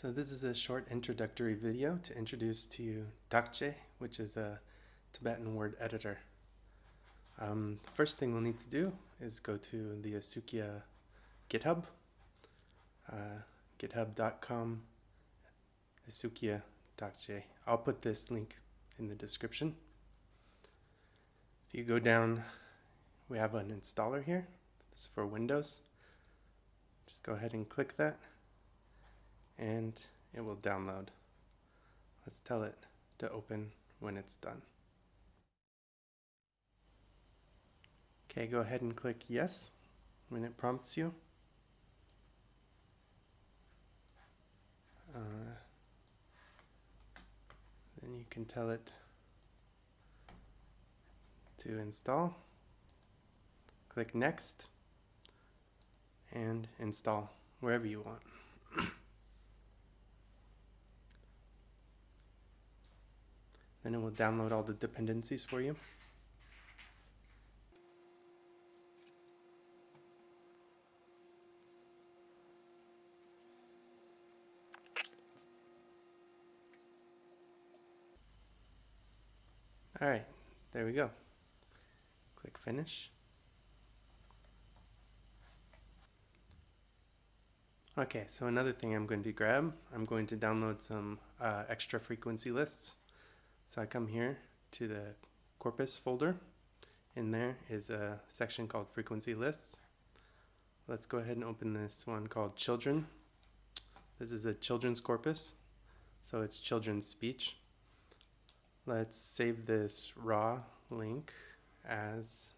So this is a short introductory video to introduce to you Dakje, which is a Tibetan word editor. Um, the first thing we'll need to do is go to the Esukhia GitHub, uh, github.com Esukhia Dakje. I'll put this link in the description. If you go down, we have an installer here. This is for Windows. Just go ahead and click that and it will download. Let's tell it to open when it's done. Okay, go ahead and click yes when it prompts you. Uh, then you can tell it to install. Click next and install wherever you want. Then it will download all the dependencies for you. All right, there we go. Click finish. Okay, so another thing I'm going to grab, I'm going to download some uh, extra frequency lists. So I come here to the corpus folder. In there is a section called frequency lists. Let's go ahead and open this one called children. This is a children's corpus, so it's children's speech. Let's save this raw link as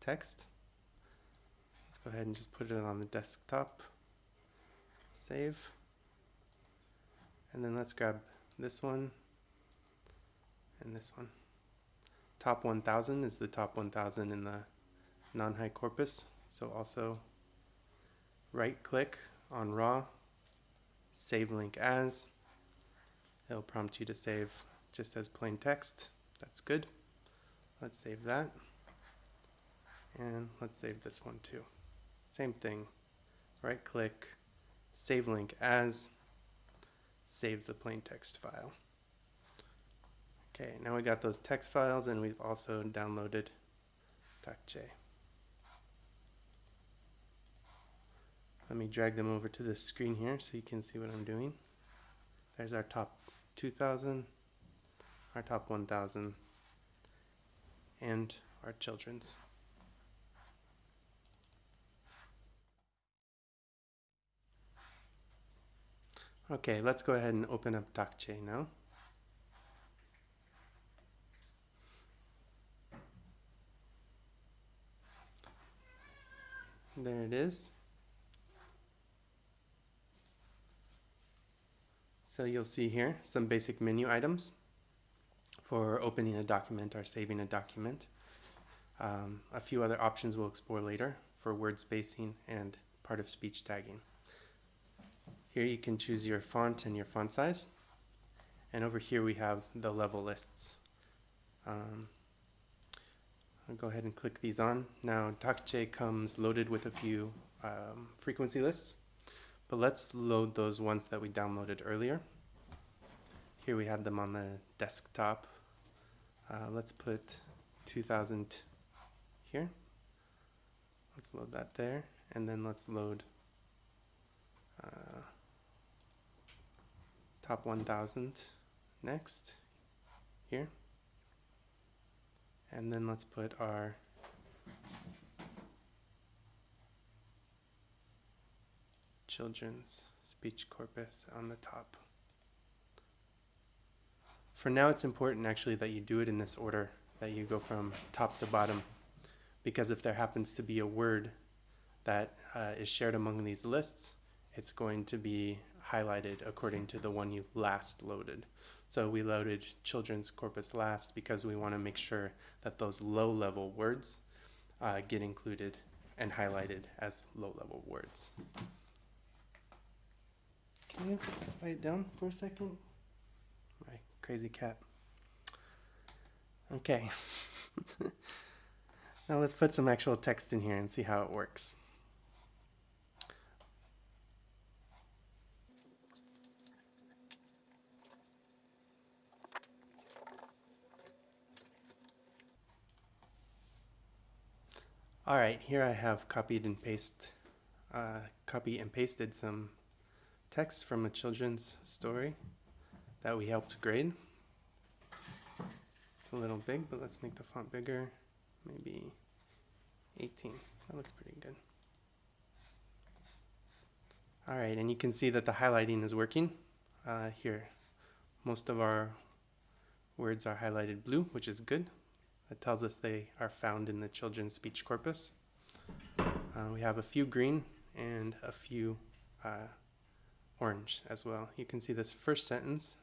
text. Let's go ahead and just put it on the desktop. Save. And then let's grab this one and this one. Top 1000 is the top 1000 in the non-high corpus. So also right click on raw, save link as. It'll prompt you to save just as plain text. That's good. Let's save that. And let's save this one too. Same thing. Right click, save link as, save the plain text file. Okay, now we got those text files and we've also downloaded Dakje. Let me drag them over to the screen here so you can see what I'm doing. There's our top 2000, our top 1000, and our children's. Okay, let's go ahead and open up Dakje now. There it is. So you'll see here some basic menu items for opening a document or saving a document. Um, a few other options we'll explore later for word spacing and part of speech tagging. Here you can choose your font and your font size. And over here we have the level lists. Um, I'll go ahead and click these on. Now Dakje comes loaded with a few um, frequency lists, but let's load those ones that we downloaded earlier. Here we have them on the desktop. Uh, let's put 2000 here. Let's load that there, and then let's load uh, top 1000 next here. And then let's put our children's speech corpus on the top. For now, it's important actually that you do it in this order, that you go from top to bottom, because if there happens to be a word that uh, is shared among these lists, it's going to be highlighted according to the one you last loaded. So we loaded children's corpus last because we want to make sure that those low level words uh, get included and highlighted as low level words. Can you write it down for a second? My crazy cat. Okay. now let's put some actual text in here and see how it works. All right, here I have copied and paste, uh, copy and pasted some text from a children's story that we helped grade. It's a little big, but let's make the font bigger. Maybe 18. That looks pretty good. All right, and you can see that the highlighting is working uh, here. Most of our words are highlighted blue, which is good. That tells us they are found in the children's speech corpus. Uh, we have a few green and a few uh, orange as well. You can see this first sentence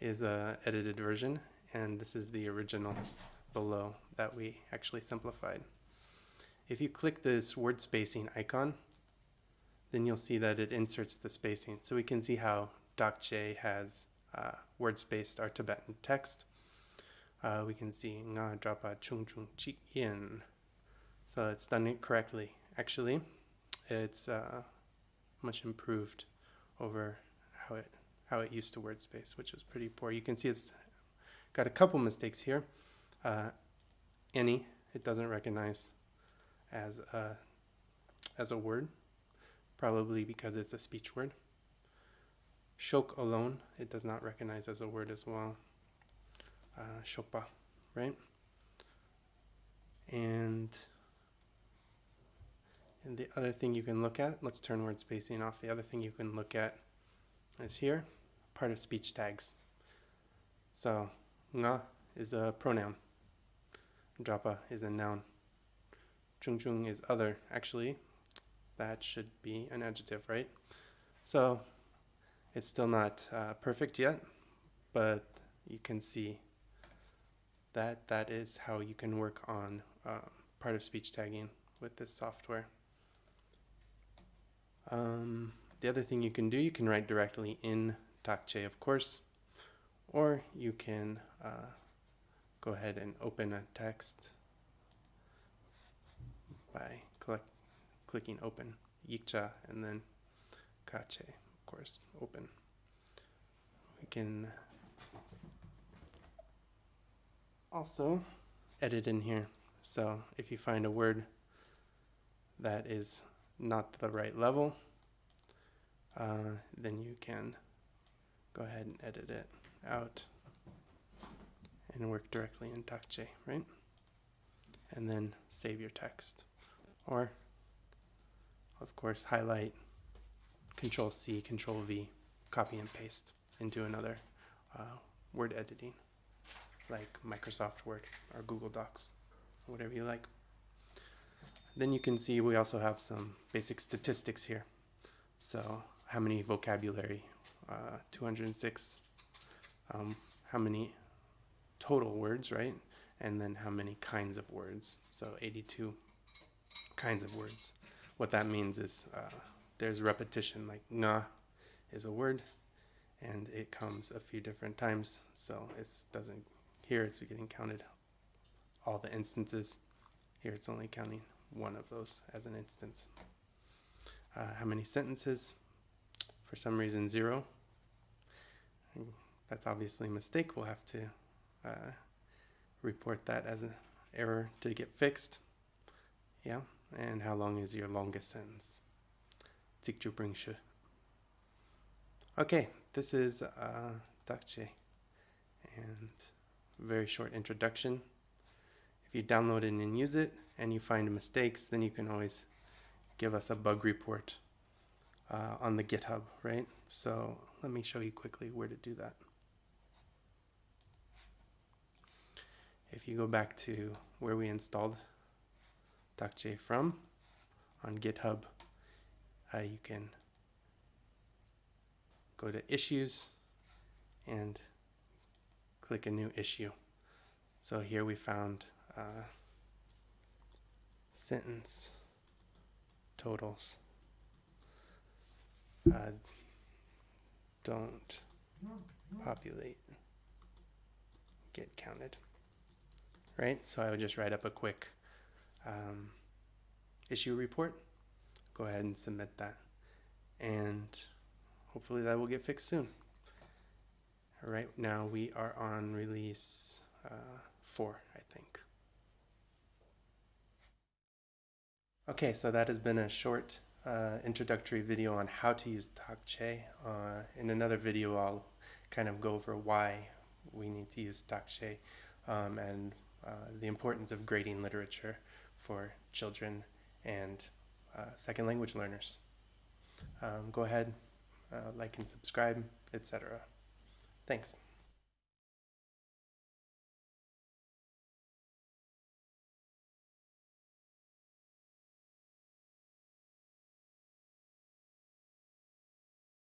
is a edited version, and this is the original below that we actually simplified. If you click this word spacing icon, then you'll see that it inserts the spacing. So we can see how Dakje has uh, word spaced our Tibetan text. Uh, we can see nga drapa chung chung chi yin. So it's done it correctly. Actually, it's uh, much improved over how it how it used to word space, which was pretty poor. You can see it's got a couple mistakes here. Uh, any it doesn't recognize as a as a word, probably because it's a speech word. Shok alone it does not recognize as a word as well. Uh, right? And and the other thing you can look at, let's turn word spacing off. The other thing you can look at is here, part of speech tags. So, nga is a pronoun. Drapa is a noun. Chung chung is other. Actually, that should be an adjective, right? So, it's still not uh, perfect yet, but you can see that that is how you can work on uh, part of speech tagging with this software. Um, the other thing you can do, you can write directly in Dakje, of course, or you can uh, go ahead and open a text by click, clicking open, Yikcha, and then Kache, of course, open. We can also edit in here. So if you find a word that is not the right level, uh, then you can go ahead and edit it out and work directly in Dakje, right? And then save your text. Or, of course, highlight, Control C, Control V, copy and paste into another uh, word editing, like Microsoft Word or Google Docs, whatever you like. Then you can see we also have some basic statistics here. So how many vocabulary, uh, 206, um, how many total words, right? And then how many kinds of words. So 82 kinds of words. What that means is uh, there's repetition, like nga is a word, and it comes a few different times. So it doesn't, here it's getting counted all the instances. Here it's only counting one of those as an instance. Uh, how many sentences? For some reason, zero. That's obviously a mistake. We'll have to uh, report that as an error to get fixed. Yeah, and how long is your longest sentence? Okay, this is uh, Dakje and very short introduction. If you download it and use it and you find mistakes, then you can always give us a bug report uh, on the GitHub, right? So let me show you quickly where to do that. If you go back to where we installed Dakje from on GitHub, uh, you can go to issues and click a new issue. So here we found uh, sentence totals. Uh, don't populate. Get counted. Right? So I would just write up a quick um, issue report. Go ahead and submit that. And hopefully that will get fixed soon right now we are on release uh, four, I think. Okay, so that has been a short uh, introductory video on how to use Dakje. Uh, in another video, I'll kind of go over why we need to use Dakje um, and uh, the importance of grading literature for children and uh, second language learners. Um, go ahead, uh, like and subscribe, etc. Thanks.